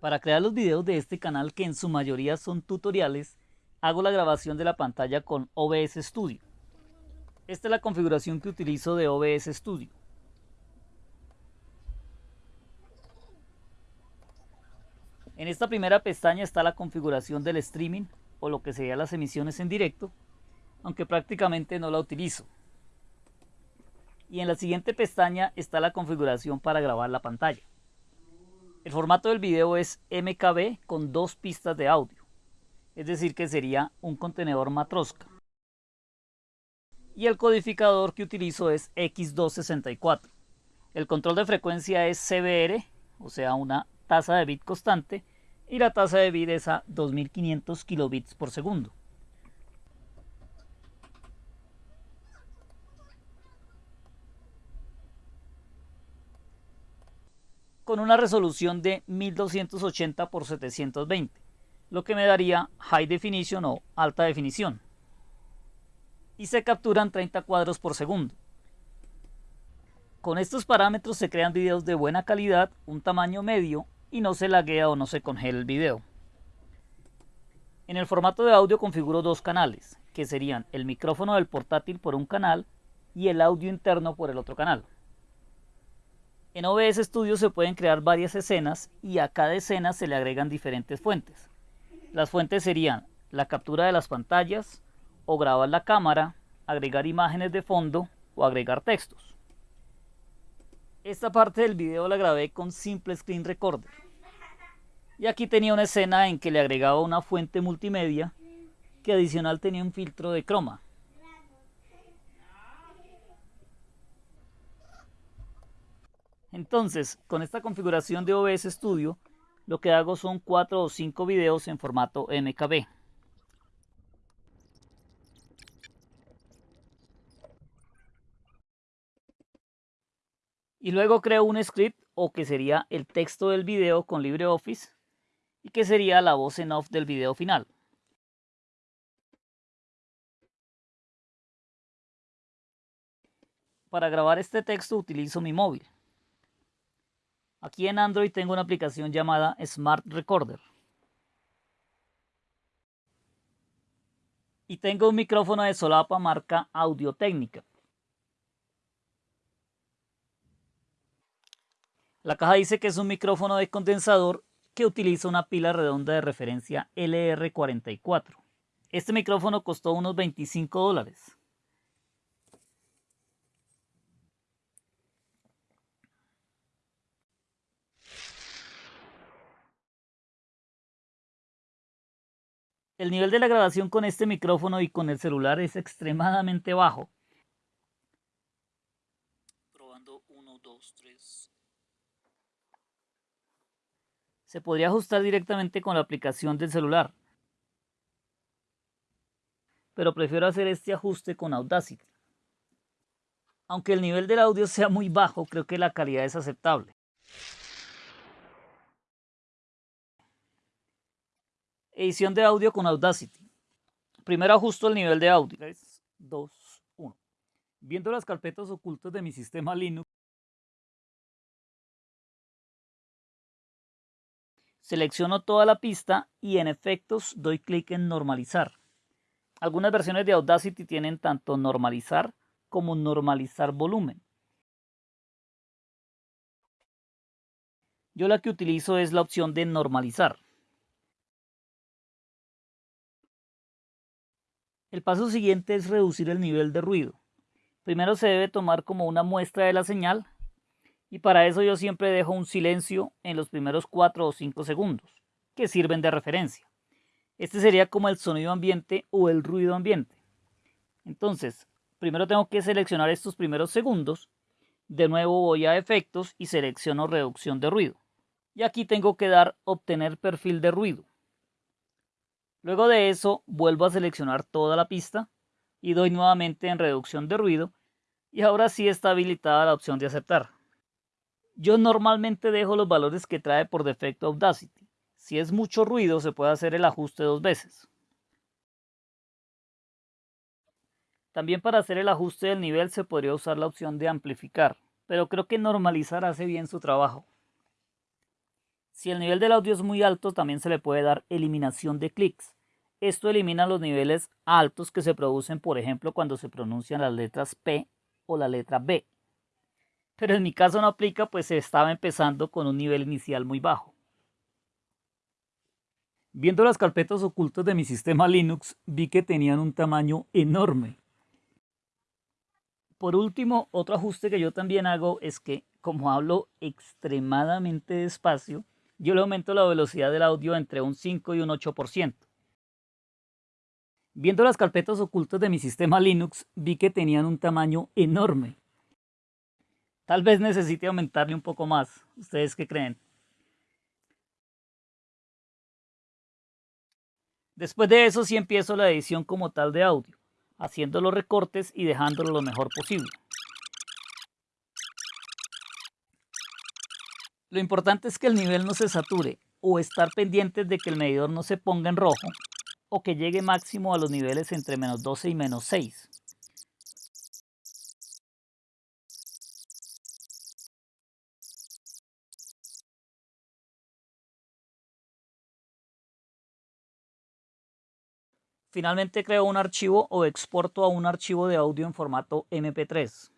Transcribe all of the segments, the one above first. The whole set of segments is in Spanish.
Para crear los videos de este canal, que en su mayoría son tutoriales, hago la grabación de la pantalla con OBS Studio. Esta es la configuración que utilizo de OBS Studio. En esta primera pestaña está la configuración del streaming o lo que sería las emisiones en directo, aunque prácticamente no la utilizo. Y en la siguiente pestaña está la configuración para grabar la pantalla. El formato del video es MKB con dos pistas de audio, es decir que sería un contenedor matrosca. Y el codificador que utilizo es X264. El control de frecuencia es CBR, o sea una tasa de bit constante, y la tasa de bit es a 2500 kilobits por segundo. Con una resolución de 1280 x 720, lo que me daría High Definition o alta definición. Y se capturan 30 cuadros por segundo. Con estos parámetros se crean videos de buena calidad, un tamaño medio y no se laguea o no se congela el video. En el formato de audio configuro dos canales, que serían el micrófono del portátil por un canal y el audio interno por el otro canal. En OBS Studio se pueden crear varias escenas y a cada escena se le agregan diferentes fuentes. Las fuentes serían la captura de las pantallas o grabar la cámara, agregar imágenes de fondo o agregar textos. Esta parte del video la grabé con Simple Screen Recorder. Y aquí tenía una escena en que le agregaba una fuente multimedia que adicional tenía un filtro de croma. Entonces, con esta configuración de OBS Studio, lo que hago son 4 o 5 videos en formato MKB. Y luego creo un script o que sería el texto del video con LibreOffice y que sería la voz en off del video final. Para grabar este texto utilizo mi móvil. Aquí en Android tengo una aplicación llamada Smart Recorder. Y tengo un micrófono de solapa marca Audio Técnica. La caja dice que es un micrófono de condensador que utiliza una pila redonda de referencia LR44. Este micrófono costó unos 25 dólares. El nivel de la grabación con este micrófono y con el celular es extremadamente bajo. Probando 1, 2, 3. Se podría ajustar directamente con la aplicación del celular. Pero prefiero hacer este ajuste con Audacity. Aunque el nivel del audio sea muy bajo, creo que la calidad es aceptable. Edición de audio con Audacity. Primero ajusto el nivel de audio. 3, 2, 1. Viendo las carpetas ocultas de mi sistema Linux, selecciono toda la pista y en efectos doy clic en normalizar. Algunas versiones de Audacity tienen tanto normalizar como normalizar volumen. Yo la que utilizo es la opción de normalizar. El paso siguiente es reducir el nivel de ruido. Primero se debe tomar como una muestra de la señal y para eso yo siempre dejo un silencio en los primeros 4 o 5 segundos, que sirven de referencia. Este sería como el sonido ambiente o el ruido ambiente. Entonces, primero tengo que seleccionar estos primeros segundos, de nuevo voy a efectos y selecciono reducción de ruido. Y aquí tengo que dar obtener perfil de ruido. Luego de eso vuelvo a seleccionar toda la pista y doy nuevamente en reducción de ruido y ahora sí está habilitada la opción de aceptar. Yo normalmente dejo los valores que trae por defecto Audacity. Si es mucho ruido se puede hacer el ajuste dos veces. También para hacer el ajuste del nivel se podría usar la opción de amplificar, pero creo que normalizar hace bien su trabajo. Si el nivel del audio es muy alto, también se le puede dar eliminación de clics. Esto elimina los niveles altos que se producen, por ejemplo, cuando se pronuncian las letras P o la letra B. Pero en mi caso no aplica, pues estaba empezando con un nivel inicial muy bajo. Viendo las carpetas ocultas de mi sistema Linux, vi que tenían un tamaño enorme. Por último, otro ajuste que yo también hago es que, como hablo extremadamente despacio, yo le aumento la velocidad del audio entre un 5 y un 8%. Viendo las carpetas ocultas de mi sistema Linux, vi que tenían un tamaño enorme. Tal vez necesite aumentarle un poco más. ¿Ustedes qué creen? Después de eso sí empiezo la edición como tal de audio, haciendo los recortes y dejándolo lo mejor posible. Lo importante es que el nivel no se sature o estar pendientes de que el medidor no se ponga en rojo o que llegue máximo a los niveles entre menos 12 y menos 6. Finalmente creo un archivo o exporto a un archivo de audio en formato MP3.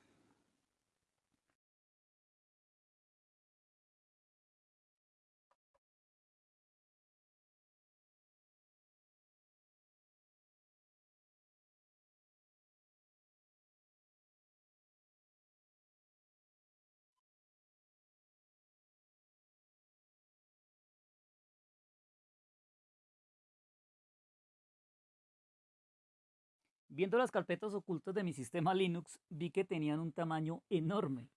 Viendo las carpetas ocultas de mi sistema Linux, vi que tenían un tamaño enorme.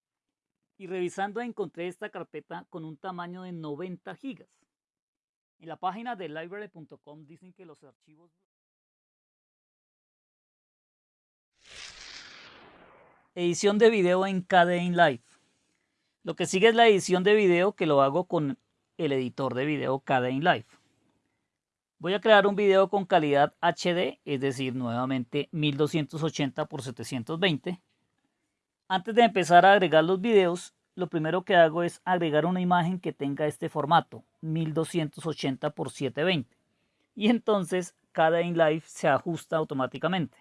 Y revisando encontré esta carpeta con un tamaño de 90 gigas. En la página de library.com dicen que los archivos... Edición de video en KDE Live. Lo que sigue es la edición de video que lo hago con el editor de video KDE Live. Voy a crear un video con calidad HD, es decir, nuevamente 1280 x 720. Antes de empezar a agregar los videos, lo primero que hago es agregar una imagen que tenga este formato, 1280 x 720. Y entonces cada InLive se ajusta automáticamente.